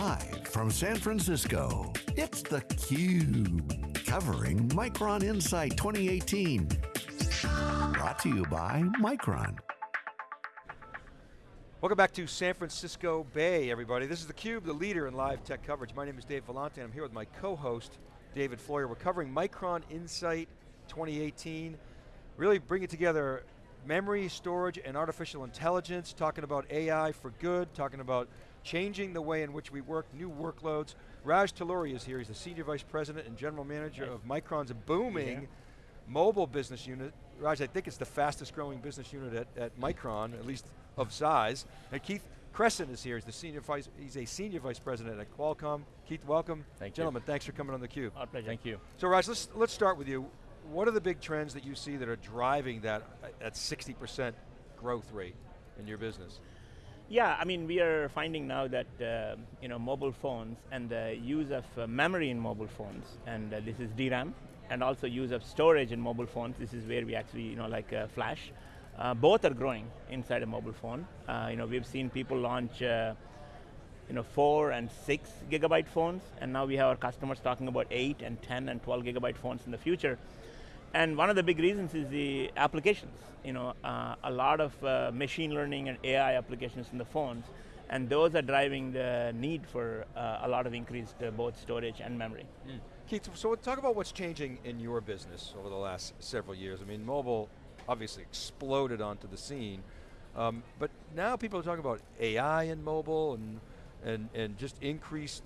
Live from San Francisco, it's theCUBE. Covering Micron Insight 2018. Brought to you by Micron. Welcome back to San Francisco Bay, everybody. This is theCUBE, the leader in live tech coverage. My name is Dave Vellante, and I'm here with my co-host, David Floyer. We're covering Micron Insight 2018. Really bringing together memory, storage, and artificial intelligence, talking about AI for good, talking about changing the way in which we work, new workloads. Raj Talluri is here, he's the Senior Vice President and General Manager of Micron's booming yeah. mobile business unit. Raj, I think it's the fastest growing business unit at, at Micron, at least of size. And Keith Kressin is here, he's, the senior vice, he's a Senior Vice President at Qualcomm. Keith, welcome. Thank Gentlemen, you. thanks for coming on theCUBE. Our pleasure. Thank you. So Raj, let's, let's start with you what are the big trends that you see that are driving that uh, at 60% growth rate in your business? Yeah, I mean, we are finding now that uh, you know mobile phones and the use of uh, memory in mobile phones, and uh, this is DRAM, and also use of storage in mobile phones. This is where we actually, you know, like uh, flash. Uh, both are growing inside a mobile phone. Uh, you know, we've seen people launch, you know, four and six gigabyte phones, and now we have our customers talking about eight and 10 and 12 gigabyte phones in the future. And one of the big reasons is the applications. You know, uh, a lot of uh, machine learning and AI applications in the phones, and those are driving the need for uh, a lot of increased uh, both storage and memory. Mm. Keith, so talk about what's changing in your business over the last several years. I mean, mobile obviously exploded onto the scene, um, but now people are talking about AI in mobile and, and, and just increased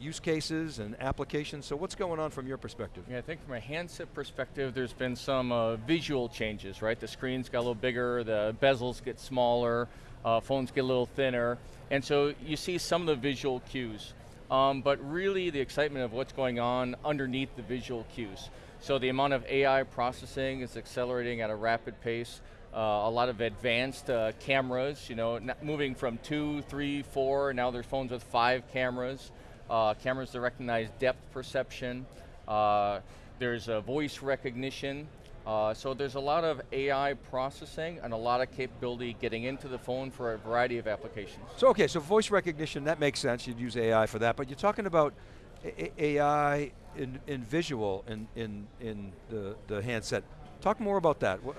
use cases and applications, so what's going on from your perspective? Yeah, I think from a handset perspective, there's been some uh, visual changes, right? The screens got a little bigger, the bezels get smaller, uh, phones get a little thinner, and so you see some of the visual cues. Um, but really the excitement of what's going on underneath the visual cues. So the amount of AI processing is accelerating at a rapid pace. Uh, a lot of advanced uh, cameras, you know, moving from two, three, four, now there's phones with five cameras uh, cameras that recognize depth perception, uh, there's a voice recognition, uh, so there's a lot of AI processing and a lot of capability getting into the phone for a variety of applications. So okay, so voice recognition, that makes sense, you'd use AI for that, but you're talking about a AI in, in visual in, in, in the, the handset. Talk more about that. Uh,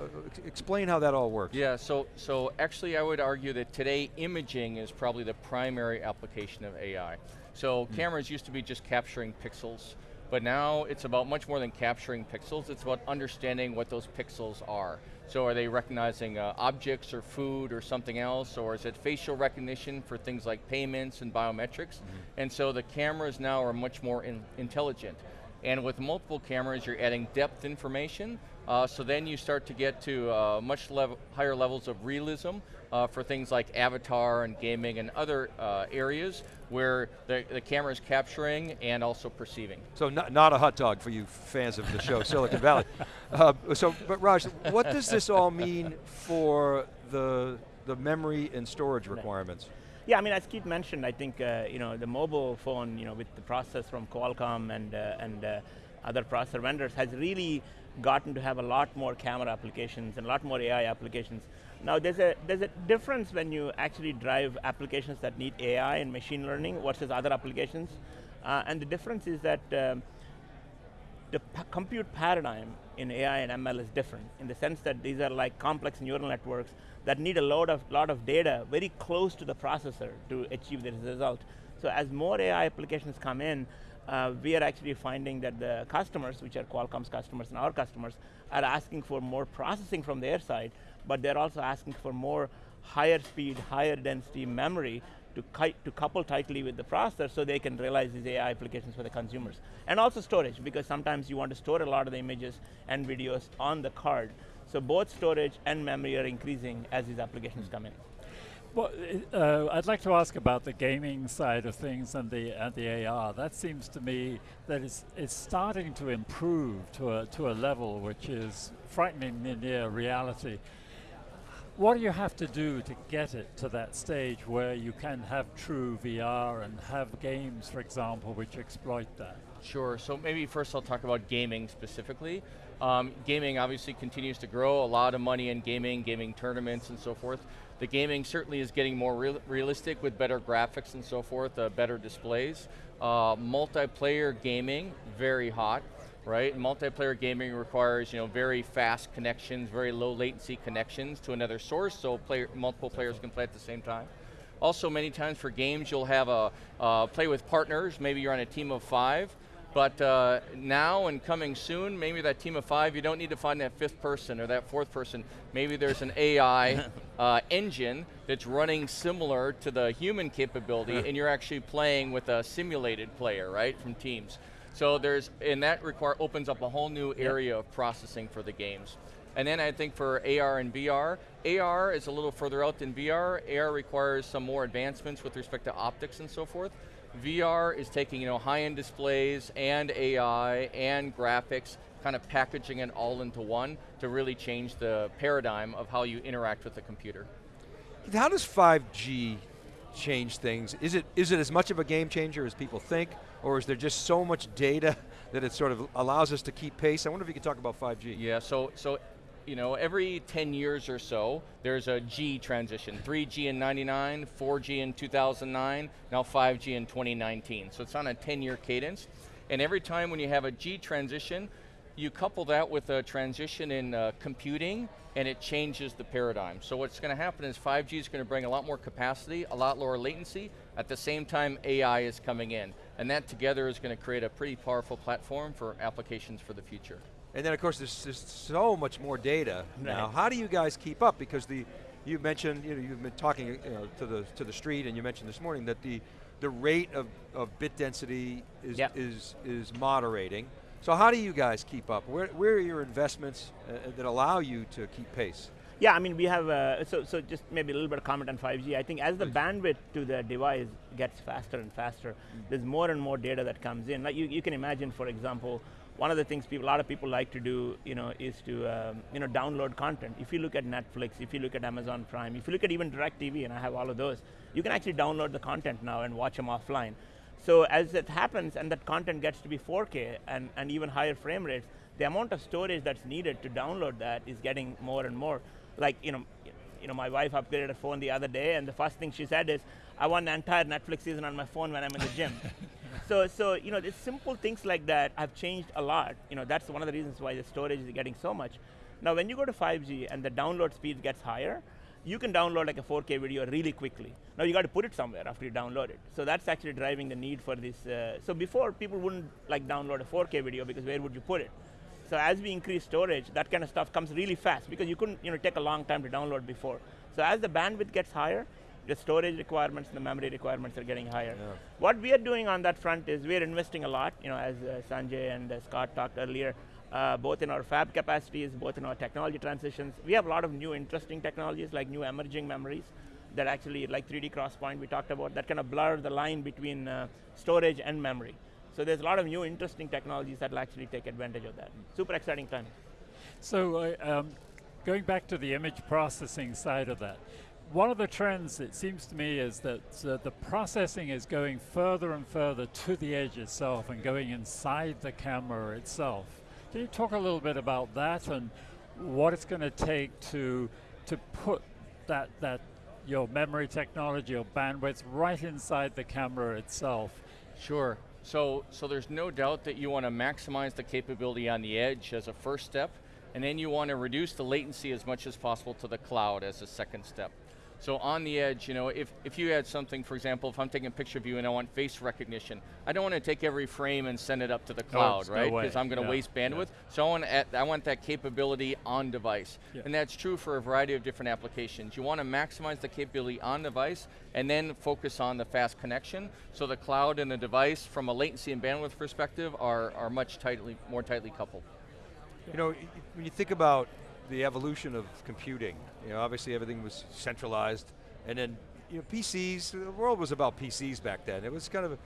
explain how that all works. Yeah, so, so actually I would argue that today imaging is probably the primary application of AI. So mm. cameras used to be just capturing pixels, but now it's about much more than capturing pixels, it's about understanding what those pixels are. So are they recognizing uh, objects or food or something else, or is it facial recognition for things like payments and biometrics? Mm -hmm. And so the cameras now are much more in intelligent. And with multiple cameras, you're adding depth information, uh, so then you start to get to uh, much level, higher levels of realism uh, for things like avatar and gaming and other uh, areas where the, the camera is capturing and also perceiving. So not, not a hot dog for you fans of the show Silicon Valley. Uh, so, but Raj, what does this all mean for the, the memory and storage requirements? Yeah, I mean, as Keith mentioned, I think uh, you know the mobile phone, you know, with the process from Qualcomm and uh, and uh, other processor vendors, has really gotten to have a lot more camera applications and a lot more AI applications. Now, there's a there's a difference when you actually drive applications that need AI and machine learning versus other applications, uh, and the difference is that. Um, the compute paradigm in AI and ML is different in the sense that these are like complex neural networks that need a lot of, lot of data very close to the processor to achieve the result. So as more AI applications come in, uh, we are actually finding that the customers, which are Qualcomm's customers and our customers, are asking for more processing from their side, but they're also asking for more higher speed, higher density memory to, to couple tightly with the processor so they can realize these AI applications for the consumers. And also storage, because sometimes you want to store a lot of the images and videos on the card. So both storage and memory are increasing as these applications come in. Well, uh, I'd like to ask about the gaming side of things and the and the AR. That seems to me that it's it's starting to improve to a to a level which is frighteningly near reality. What do you have to do to get it to that stage where you can have true VR and have games, for example, which exploit that? Sure, so maybe first I'll talk about gaming specifically. Um, gaming obviously continues to grow, a lot of money in gaming, gaming tournaments and so forth. The gaming certainly is getting more real realistic with better graphics and so forth, uh, better displays. Uh, multiplayer gaming, very hot, right? Multiplayer gaming requires you know, very fast connections, very low latency connections to another source so player, multiple players can play at the same time. Also many times for games you'll have a, uh, play with partners, maybe you're on a team of five, but uh, now and coming soon, maybe that team of five, you don't need to find that fifth person or that fourth person. Maybe there's an AI uh, engine that's running similar to the human capability and you're actually playing with a simulated player, right, from teams. So there's, and that require, opens up a whole new area of processing for the games. And then I think for AR and VR, AR is a little further out than VR. AR requires some more advancements with respect to optics and so forth. VR is taking you know, high-end displays and AI and graphics, kind of packaging it all into one to really change the paradigm of how you interact with the computer. How does 5G change things? Is it, is it as much of a game changer as people think, or is there just so much data that it sort of allows us to keep pace? I wonder if you could talk about 5G. Yeah, so, so you know, every 10 years or so, there's a G transition. 3G in 99, 4G in 2009, now 5G in 2019. So it's on a 10 year cadence. And every time when you have a G transition, you couple that with a transition in uh, computing and it changes the paradigm. So what's going to happen is 5G is going to bring a lot more capacity, a lot lower latency, at the same time AI is coming in. And that together is going to create a pretty powerful platform for applications for the future. And then of course there's, there's so much more data right. now. How do you guys keep up? Because the, you mentioned, you know, you've been talking you know, to, the, to the street and you mentioned this morning that the, the rate of, of bit density is, yep. is, is moderating. So how do you guys keep up? Where, where are your investments uh, that allow you to keep pace? Yeah, I mean we have, uh, so, so just maybe a little bit of comment on 5G. I think as the bandwidth to the device gets faster and faster, mm. there's more and more data that comes in. Like you, you can imagine, for example, one of the things people, a lot of people like to do, you know, is to, um, you know, download content. If you look at Netflix, if you look at Amazon Prime, if you look at even DirecTV, and I have all of those, you can actually download the content now and watch them offline. So as it happens and that content gets to be 4K and, and even higher frame rates, the amount of storage that's needed to download that is getting more and more. Like, you know, you know, my wife upgraded her phone the other day and the first thing she said is, I want the entire Netflix season on my phone when I'm in the gym. so, so you know, the simple things like that have changed a lot. You know, that's one of the reasons why the storage is getting so much. Now, when you go to 5G and the download speed gets higher, you can download like a 4K video really quickly. Now you got to put it somewhere after you download it. So that's actually driving the need for this. Uh, so before, people wouldn't like download a 4K video because where would you put it? So as we increase storage, that kind of stuff comes really fast because you couldn't you know, take a long time to download before. So as the bandwidth gets higher, the storage requirements and the memory requirements are getting higher. Yeah. What we are doing on that front is we're investing a lot, you know, as uh, Sanjay and uh, Scott talked earlier, uh, both in our fab capacities, both in our technology transitions. We have a lot of new interesting technologies like new emerging memories that actually, like 3D XPoint we talked about, that kind of blur the line between uh, storage and memory. So there's a lot of new interesting technologies that will actually take advantage of that. Super exciting time. So uh, um, going back to the image processing side of that, one of the trends, it seems to me, is that uh, the processing is going further and further to the edge itself and going inside the camera itself. Can you talk a little bit about that and what it's going to take to to put that that your memory technology or bandwidth right inside the camera itself? Sure. So, so there's no doubt that you want to maximize the capability on the edge as a first step, and then you want to reduce the latency as much as possible to the cloud as a second step. So on the edge, you know, if, if you had something, for example, if I'm taking a picture of you and I want face recognition, I don't want to take every frame and send it up to the oh, cloud, no, right? Because no I'm going to yeah. waste bandwidth. Yeah. So I want, add, I want that capability on device. Yeah. And that's true for a variety of different applications. You want to maximize the capability on device and then focus on the fast connection. So the cloud and the device, from a latency and bandwidth perspective, are, are much tightly, more tightly coupled. You know, when you think about the evolution of computing. You know, obviously everything was centralized, and then you know, PCs, the world was about PCs back then. It was kind of, a,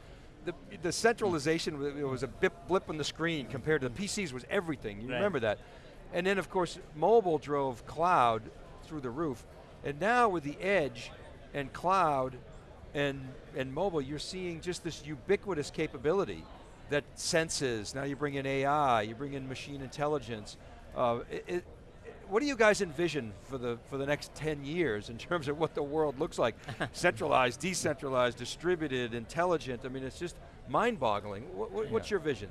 the, the centralization was a blip on the screen compared to the PCs was everything, you right. remember that. And then of course, mobile drove cloud through the roof. And now with the edge and cloud and, and mobile, you're seeing just this ubiquitous capability that senses, now you bring in AI, you bring in machine intelligence. Uh, it, what do you guys envision for the for the next 10 years in terms of what the world looks like? Centralized, decentralized, distributed, intelligent. I mean, it's just mind-boggling. What, what, What's your vision?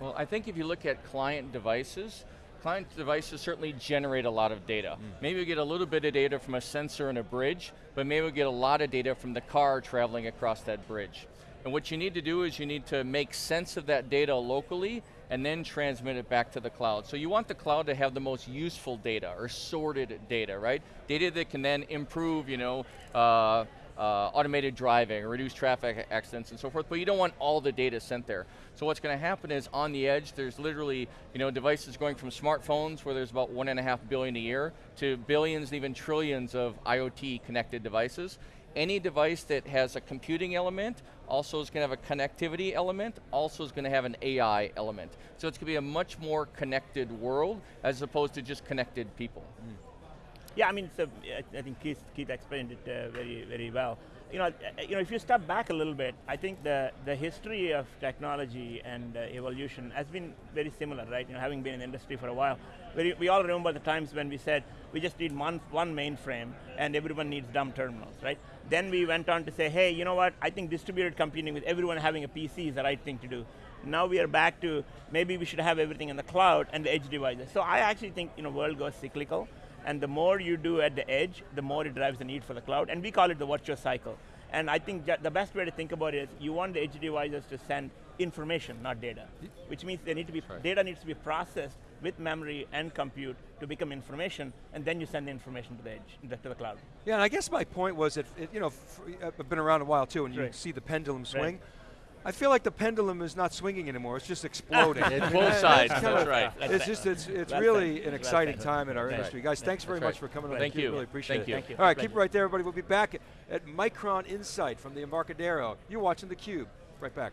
Well, I think if you look at client devices, client devices certainly generate a lot of data. Mm. Maybe we get a little bit of data from a sensor in a bridge, but maybe we get a lot of data from the car traveling across that bridge. And what you need to do is you need to make sense of that data locally and then transmit it back to the cloud. So you want the cloud to have the most useful data or sorted data, right? Data that can then improve, you know, uh, uh, automated driving, reduce traffic accidents and so forth, but you don't want all the data sent there. So what's going to happen is on the edge, there's literally you know, devices going from smartphones where there's about one and a half billion a year to billions, and even trillions of IoT connected devices. Any device that has a computing element also is going to have a connectivity element, also is going to have an AI element. So it's going to be a much more connected world as opposed to just connected people. Mm. Yeah, I mean, so I think Keith, Keith explained it uh, very, very well. You know, uh, you know, if you step back a little bit, I think the the history of technology and uh, evolution has been very similar, right? You know, having been in the industry for a while, we, we all remember the times when we said we just need one one mainframe and everyone needs dumb terminals, right? Then we went on to say, hey, you know what? I think distributed computing with everyone having a PC is the right thing to do. Now we are back to maybe we should have everything in the cloud and the edge devices. So I actually think you know world goes cyclical. And the more you do at the edge, the more it drives the need for the cloud. And we call it the virtuous cycle. And I think the best way to think about it is you want the edge devices to send information, not data. Which means they need to be right. data needs to be processed with memory and compute to become information, and then you send the information to the edge, to the cloud. Yeah, and I guess my point was that, it, you know, I've been around a while too, and you see the pendulum swing. Right. I feel like the pendulum is not swinging anymore, it's just exploding. it's both sides, that's, that's right. It's just, it's, it's really an exciting time in our industry. Guys, thanks very much for coming on. Thank you. Really appreciate Thank it. You. Thank you. All right, keep it right there, everybody. We'll be back at, at Micron Insight from the Embarcadero. You're watching theCUBE. Right back.